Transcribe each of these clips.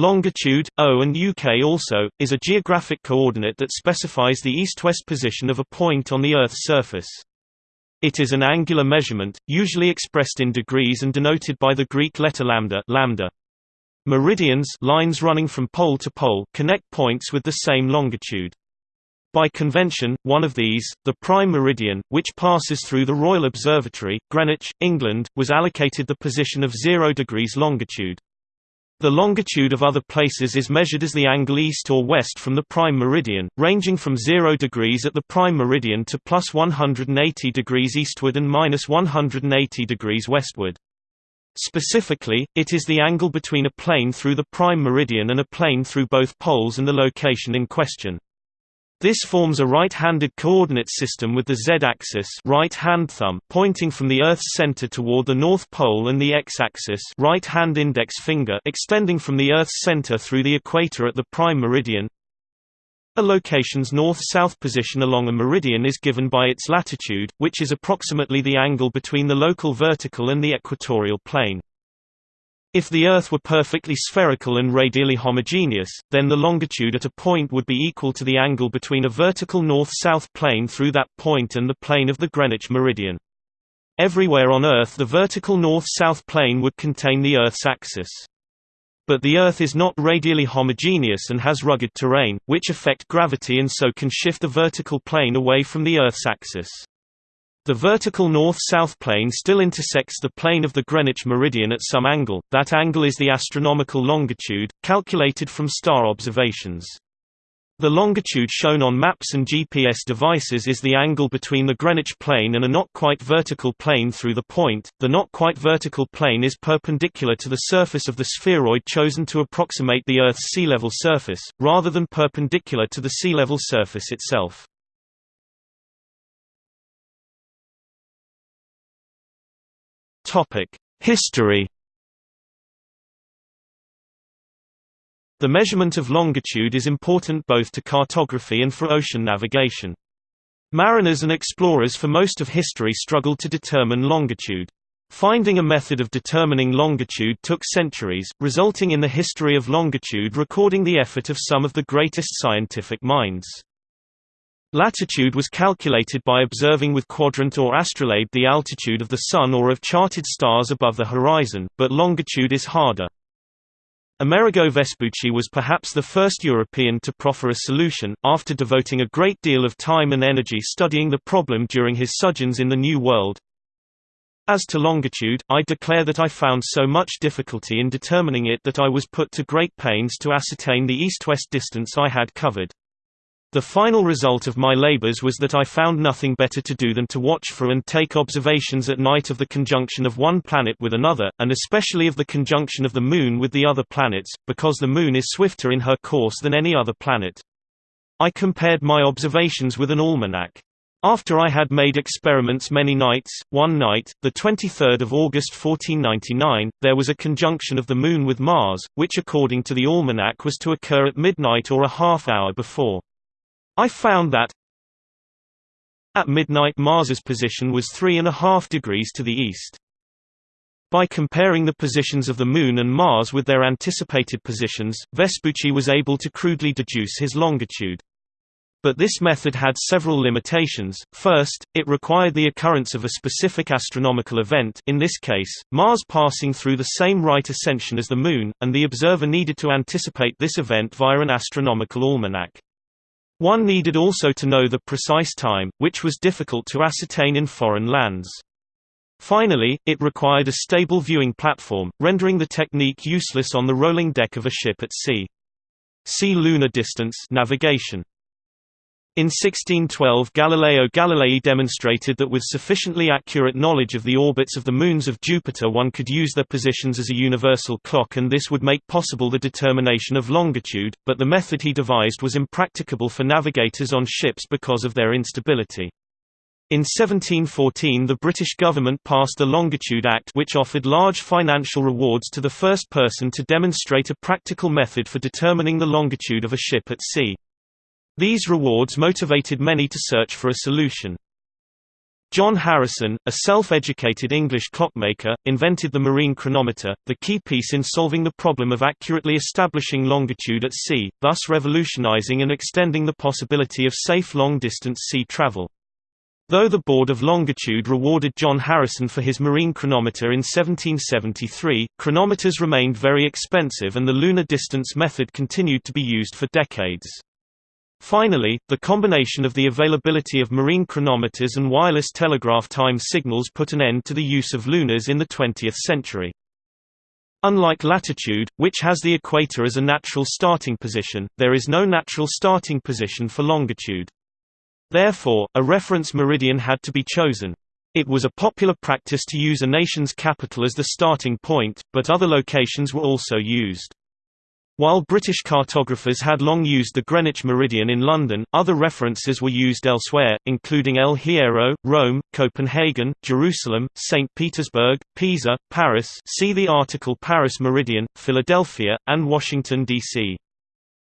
Longitude, O and UK also, is a geographic coordinate that specifies the east-west position of a point on the Earth's surface. It is an angular measurement, usually expressed in degrees and denoted by the Greek letter lambda, lambda. Meridians lines running from pole to pole connect points with the same longitude. By convention, one of these, the prime meridian, which passes through the Royal Observatory, Greenwich, England, was allocated the position of 0 degrees longitude. The longitude of other places is measured as the angle east or west from the prime meridian, ranging from 0 degrees at the prime meridian to plus 180 degrees eastward and minus 180 degrees westward. Specifically, it is the angle between a plane through the prime meridian and a plane through both poles and the location in question. This forms a right-handed coordinate system with the z-axis right hand thumb pointing from the Earth's center toward the North Pole and the x-axis right hand index finger extending from the Earth's center through the equator at the prime meridian. A location's north-south position along a meridian is given by its latitude, which is approximately the angle between the local vertical and the equatorial plane. If the Earth were perfectly spherical and radially homogeneous, then the longitude at a point would be equal to the angle between a vertical north-south plane through that point and the plane of the Greenwich meridian. Everywhere on Earth the vertical north-south plane would contain the Earth's axis. But the Earth is not radially homogeneous and has rugged terrain, which affect gravity and so can shift the vertical plane away from the Earth's axis. The vertical north-south plane still intersects the plane of the Greenwich meridian at some angle, that angle is the astronomical longitude, calculated from star observations. The longitude shown on maps and GPS devices is the angle between the Greenwich plane and a not quite vertical plane through the point. The not quite vertical plane is perpendicular to the surface of the spheroid chosen to approximate the Earth's sea level surface, rather than perpendicular to the sea level surface itself. History The measurement of longitude is important both to cartography and for ocean navigation. Mariners and explorers for most of history struggled to determine longitude. Finding a method of determining longitude took centuries, resulting in the history of longitude recording the effort of some of the greatest scientific minds. Latitude was calculated by observing with quadrant or astrolabe the altitude of the Sun or of charted stars above the horizon, but longitude is harder. Amerigo Vespucci was perhaps the first European to proffer a solution, after devoting a great deal of time and energy studying the problem during his sojourns in the New World. As to longitude, I declare that I found so much difficulty in determining it that I was put to great pains to ascertain the east-west distance I had covered. The final result of my labors was that I found nothing better to do than to watch for and take observations at night of the conjunction of one planet with another, and especially of the conjunction of the Moon with the other planets, because the Moon is swifter in her course than any other planet. I compared my observations with an almanac. After I had made experiments many nights, one night, the 23rd of August 1499, there was a conjunction of the Moon with Mars, which according to the almanac was to occur at midnight or a half hour before. I found that at midnight Mars's position was three and a half degrees to the east. By comparing the positions of the Moon and Mars with their anticipated positions, Vespucci was able to crudely deduce his longitude. But this method had several limitations. First, it required the occurrence of a specific astronomical event in this case, Mars passing through the same right ascension as the Moon, and the observer needed to anticipate this event via an astronomical almanac. One needed also to know the precise time, which was difficult to ascertain in foreign lands. Finally, it required a stable viewing platform, rendering the technique useless on the rolling deck of a ship at sea. See lunar distance navigation. In 1612 Galileo Galilei demonstrated that with sufficiently accurate knowledge of the orbits of the moons of Jupiter one could use their positions as a universal clock and this would make possible the determination of longitude, but the method he devised was impracticable for navigators on ships because of their instability. In 1714 the British government passed the Longitude Act which offered large financial rewards to the first person to demonstrate a practical method for determining the longitude of a ship at sea. These rewards motivated many to search for a solution. John Harrison, a self-educated English clockmaker, invented the marine chronometer, the key piece in solving the problem of accurately establishing longitude at sea, thus revolutionizing and extending the possibility of safe long-distance sea travel. Though the Board of Longitude rewarded John Harrison for his marine chronometer in 1773, chronometers remained very expensive and the lunar distance method continued to be used for decades. Finally, the combination of the availability of marine chronometers and wireless telegraph time signals put an end to the use of lunars in the 20th century. Unlike latitude, which has the equator as a natural starting position, there is no natural starting position for longitude. Therefore, a reference meridian had to be chosen. It was a popular practice to use a nation's capital as the starting point, but other locations were also used. While British cartographers had long used the Greenwich meridian in London, other references were used elsewhere, including El Hierro, Rome, Copenhagen, Jerusalem, St. Petersburg, Pisa, Paris see the article Paris Meridian, Philadelphia, and Washington, D.C.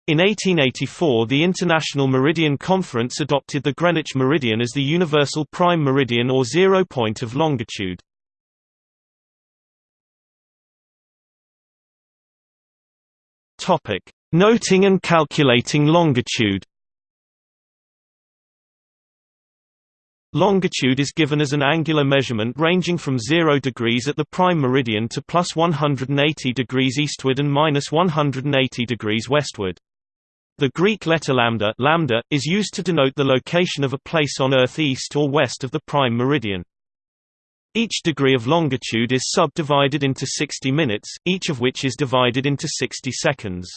In 1884 the International Meridian Conference adopted the Greenwich meridian as the universal prime meridian or zero point of longitude. Topic: Noting and calculating longitude. Longitude is given as an angular measurement ranging from 0 degrees at the prime meridian to plus 180 degrees eastward and minus 180 degrees westward. The Greek letter lambda, lambda is used to denote the location of a place on Earth east or west of the prime meridian. Each degree of longitude is subdivided into 60 minutes, each of which is divided into 60 seconds.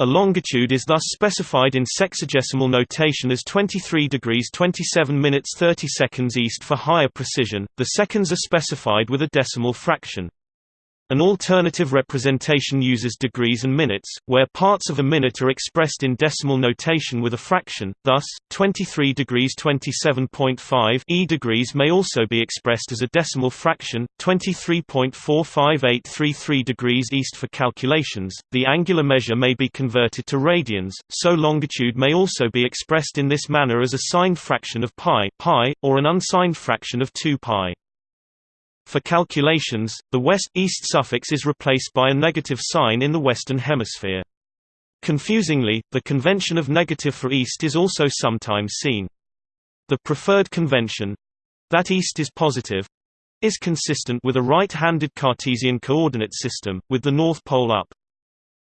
A longitude is thus specified in sexagesimal notation as 23 degrees 27 minutes 30 seconds east for higher precision, the seconds are specified with a decimal fraction. An alternative representation uses degrees and minutes, where parts of a minute are expressed in decimal notation with a fraction, thus, 23 degrees 27.5 e degrees may also be expressed as a decimal fraction, 23.45833 degrees east for calculations. The angular measure may be converted to radians, so longitude may also be expressed in this manner as a signed fraction of pi, pi or an unsigned fraction of 2 pi. For calculations, the west-east suffix is replaced by a negative sign in the Western Hemisphere. Confusingly, the convention of negative for east is also sometimes seen. The preferred convention—that east is positive—is consistent with a right-handed Cartesian coordinate system, with the North Pole up.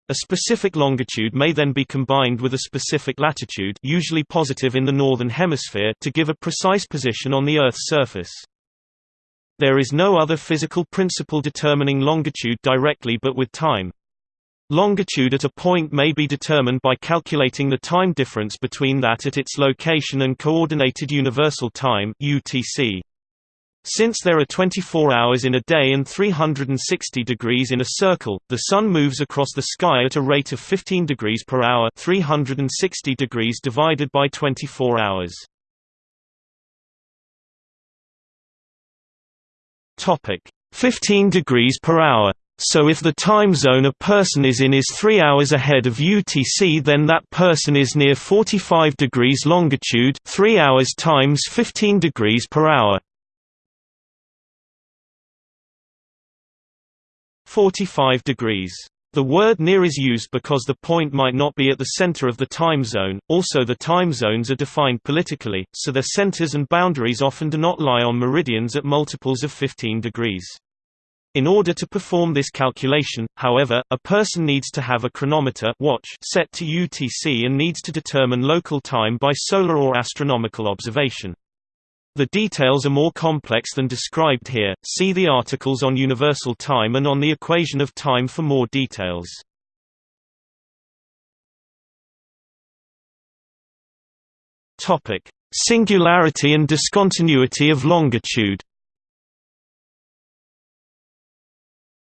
A specific longitude may then be combined with a specific latitude usually positive in the northern hemisphere to give a precise position on the Earth's surface. There is no other physical principle determining longitude directly but with time. Longitude at a point may be determined by calculating the time difference between that at its location and Coordinated Universal Time (UTC). Since there are 24 hours in a day and 360 degrees in a circle, the sun moves across the sky at a rate of 15 degrees per hour, 360 degrees divided by 24 hours. Topic 15 degrees per hour. So if the time zone a person is in is 3 hours ahead of UTC then that person is near 45 degrees longitude 3 hours times 15 degrees per hour. 45 degrees the word near is used because the point might not be at the center of the time zone, also the time zones are defined politically, so their centers and boundaries often do not lie on meridians at multiples of 15 degrees. In order to perform this calculation, however, a person needs to have a chronometer watch set to UTC and needs to determine local time by solar or astronomical observation. The details are more complex than described here, see the articles on universal time and on the equation of time for more details. Singularity and discontinuity of longitude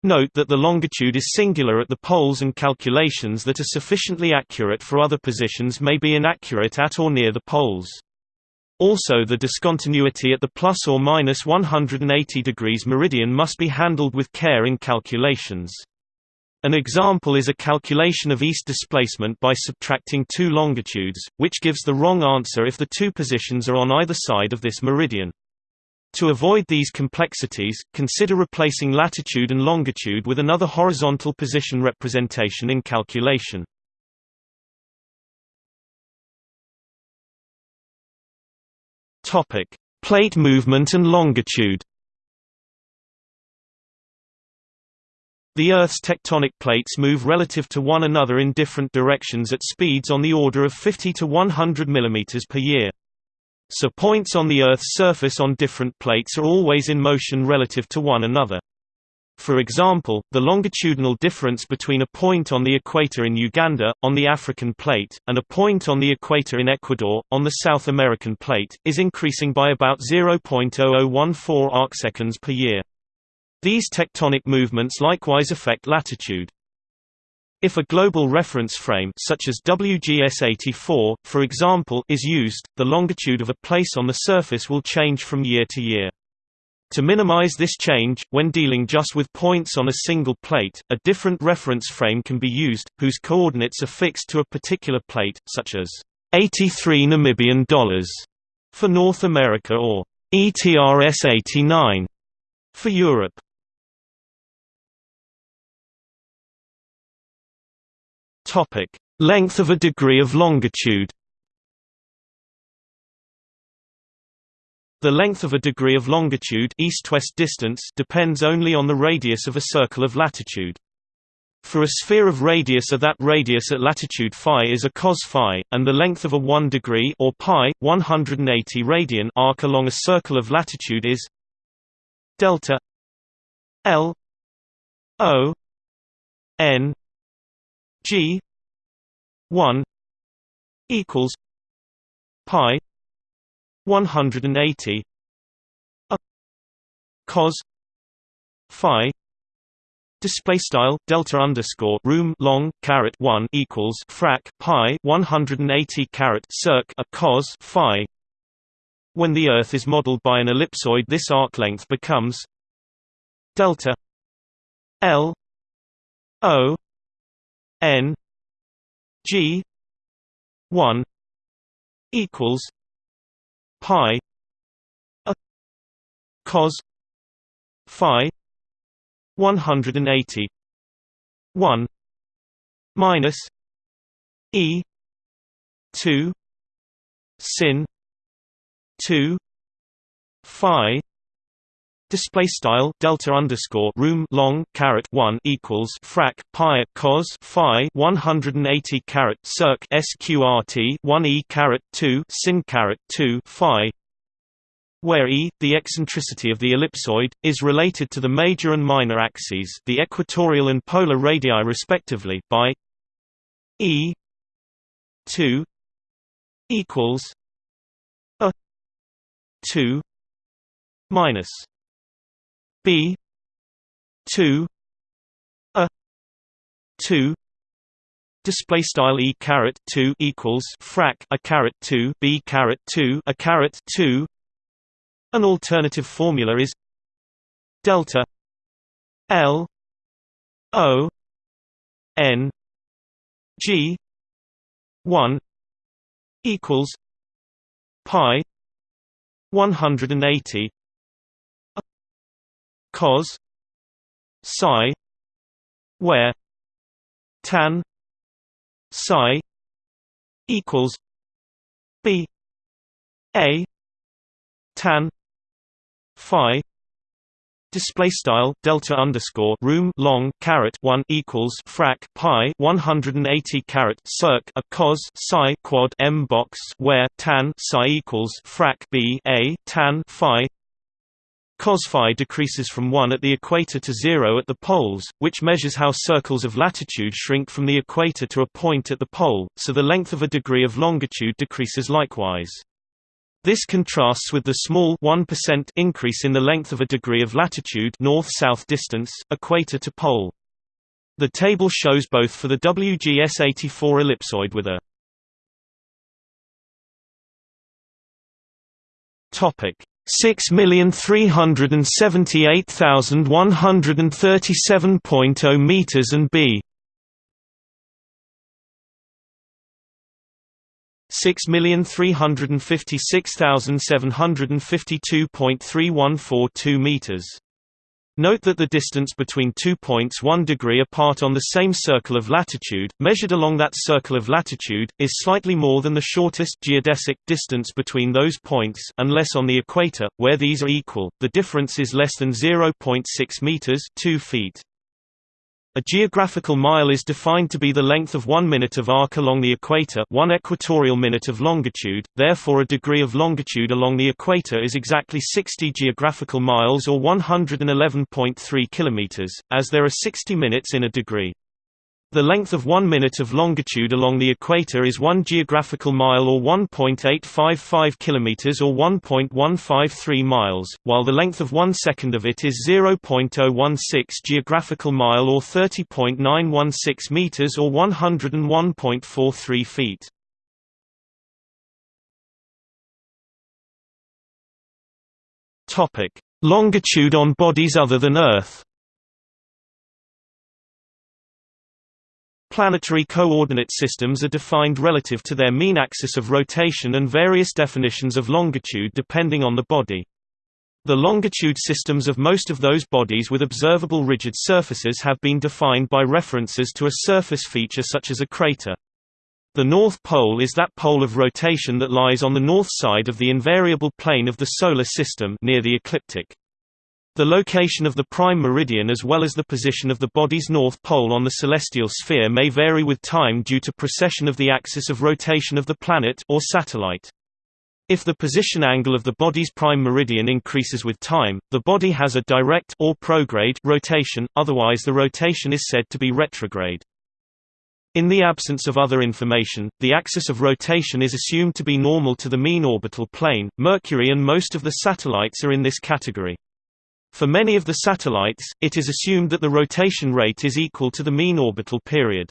Note that the longitude is singular at the poles and calculations that are sufficiently accurate for other positions may be inaccurate at or near the poles. Also the discontinuity at the plus or minus 180 degrees meridian must be handled with care in calculations. An example is a calculation of east displacement by subtracting two longitudes, which gives the wrong answer if the two positions are on either side of this meridian. To avoid these complexities, consider replacing latitude and longitude with another horizontal position representation in calculation. Topic: Plate movement and longitude. The Earth's tectonic plates move relative to one another in different directions at speeds on the order of 50 to 100 mm per year. So points on the Earth's surface on different plates are always in motion relative to one another. For example, the longitudinal difference between a point on the equator in Uganda, on the African plate, and a point on the equator in Ecuador, on the South American plate, is increasing by about 0.0014 arcseconds per year. These tectonic movements likewise affect latitude. If a global reference frame such as WGS84, for example, is used, the longitude of a place on the surface will change from year to year. To minimize this change, when dealing just with points on a single plate, a different reference frame can be used, whose coordinates are fixed to a particular plate, such as 83 Namibian dollars for North America or ETRS 89 for Europe. Topic: Length of a degree of longitude. The length of a degree of longitude east-west distance depends only on the radius of a circle of latitude. For a sphere of radius a that radius at latitude phi is a cos phi, and the length of a 1 degree or pi 180 radian arc along a circle of latitude is delta L O N G 1 equals pi 180 a cos phi display style delta underscore room long caret 1 equals frac pi 180 caret circ a cos phi. When the earth is modeled by an ellipsoid this arc length becomes delta l o n g 1 equals pi a cos phi 180 1 minus e 2 sin 2 phi Display style delta underscore room long caret one equals frac pi cos phi one hundred and eighty caret circ sqrt one e caret two sin caret two phi where e, the eccentricity of the ellipsoid, is related to the major and minor axes the equatorial and polar radii respectively by e 2 equals a 2 minus b 2 a 2 display style e caret 2 equals frac a caret 2 b caret 2 a caret 2 an alternative formula is delta l o n g 1 equals pi 180 cos psi where tan psi equals b a tan phi display style delta underscore room long caret 1 equals frac pi 180 caret circ a cos psi quad m box where tan psi equals frac b a tan phi Cos phi decreases from 1 at the equator to 0 at the poles, which measures how circles of latitude shrink from the equator to a point at the pole, so the length of a degree of longitude decreases likewise. This contrasts with the small 1% increase in the length of a degree of latitude north-south distance, equator to pole. The table shows both for the WGS84 ellipsoid with a topic Six million three hundred and seventy-eight thousand one hundred and thirty-seven point zero meters and b 6356752.3142 meters. Note that the distance between two points 1 degree apart on the same circle of latitude, measured along that circle of latitude, is slightly more than the shortest geodesic distance between those points unless on the equator, where these are equal, the difference is less than 0.6 meters 2 feet. A geographical mile is defined to be the length of one minute of arc along the equator one equatorial minute of longitude, therefore a degree of longitude along the equator is exactly 60 geographical miles or 111.3 kilometers, as there are 60 minutes in a degree. The length of one minute of longitude along the equator is 1 geographical mile or 1.855 kilometers or 1.153 miles, while the length of one second of it is 0.016 geographical mile or 30.916 meters or 101.43 feet. Longitude on bodies other than Earth. Planetary coordinate systems are defined relative to their mean axis of rotation and various definitions of longitude depending on the body. The longitude systems of most of those bodies with observable rigid surfaces have been defined by references to a surface feature such as a crater. The North Pole is that pole of rotation that lies on the north side of the invariable plane of the Solar System near the ecliptic. The location of the prime meridian as well as the position of the body's north pole on the celestial sphere may vary with time due to precession of the axis of rotation of the planet or satellite. If the position angle of the body's prime meridian increases with time, the body has a direct or prograde rotation, otherwise the rotation is said to be retrograde. In the absence of other information, the axis of rotation is assumed to be normal to the mean orbital plane. Mercury and most of the satellites are in this category. For many of the satellites, it is assumed that the rotation rate is equal to the mean orbital period.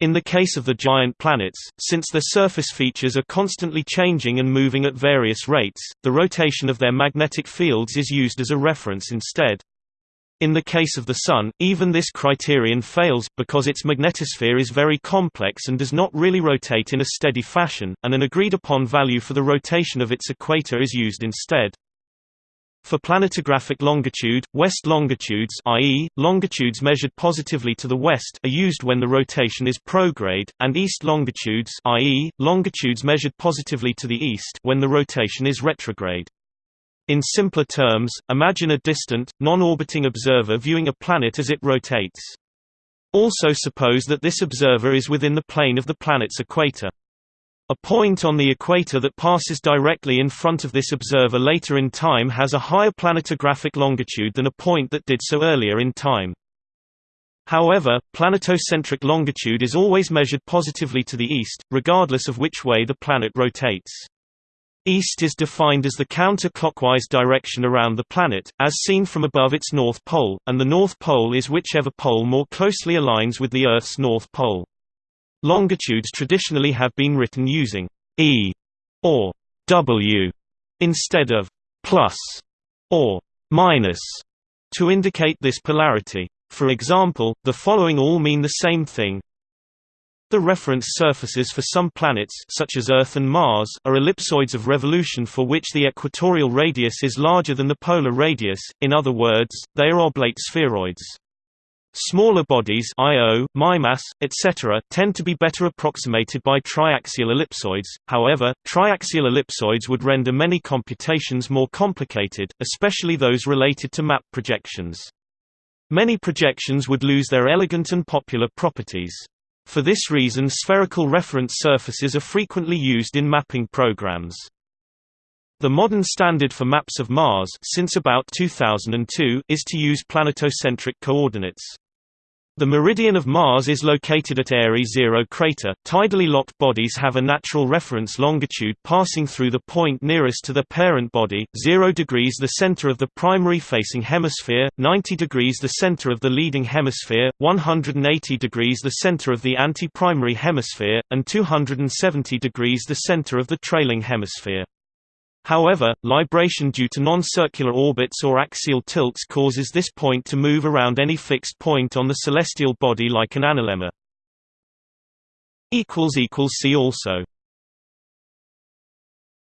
In the case of the giant planets, since their surface features are constantly changing and moving at various rates, the rotation of their magnetic fields is used as a reference instead. In the case of the Sun, even this criterion fails, because its magnetosphere is very complex and does not really rotate in a steady fashion, and an agreed-upon value for the rotation of its equator is used instead. For planetographic longitude, west longitudes i.e., longitudes measured positively to the west are used when the rotation is prograde, and east longitudes i.e., longitudes measured positively to the east when the rotation is retrograde. In simpler terms, imagine a distant, non-orbiting observer viewing a planet as it rotates. Also suppose that this observer is within the plane of the planet's equator. A point on the equator that passes directly in front of this observer later in time has a higher planetographic longitude than a point that did so earlier in time. However, planetocentric longitude is always measured positively to the east, regardless of which way the planet rotates. East is defined as the counter-clockwise direction around the planet, as seen from above its north pole, and the north pole is whichever pole more closely aligns with the Earth's north pole. Longitudes traditionally have been written using e or w instead of plus or minus to indicate this polarity. For example, the following all mean the same thing. The reference surfaces for some planets such as Earth and Mars are ellipsoids of revolution for which the equatorial radius is larger than the polar radius, in other words, they are oblate spheroids. Smaller bodies Io, Mimas, etc. tend to be better approximated by triaxial ellipsoids, however, triaxial ellipsoids would render many computations more complicated, especially those related to map projections. Many projections would lose their elegant and popular properties. For this reason spherical reference surfaces are frequently used in mapping programs. The modern standard for maps of Mars since about 2002 is to use planetocentric coordinates. The meridian of Mars is located at Airy 0 crater. Tidally locked bodies have a natural reference longitude passing through the point nearest to the parent body, 0 degrees the center of the primary facing hemisphere, 90 degrees the center of the leading hemisphere, 180 degrees the center of the anti-primary hemisphere, and 270 degrees the center of the trailing hemisphere. However, libration due to non-circular orbits or axial tilts causes this point to move around any fixed point on the celestial body like an analemma. See also